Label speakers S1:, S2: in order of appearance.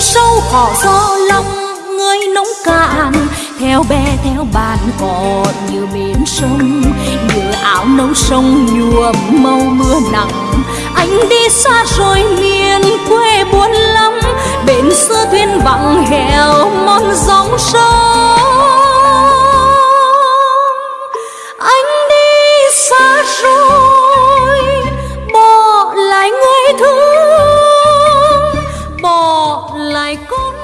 S1: sâu cỏ gió lòng người nóng cạn. Theo bè theo bàn cỏ như biển sông. Như áo nấu sông, nhuộm màu mưa nặng. Anh đi xa rồi miền quê buồn lắm. Bến xưa thuyền vắng heo mòn dòng sông. Anh đi xa rồi lại cũng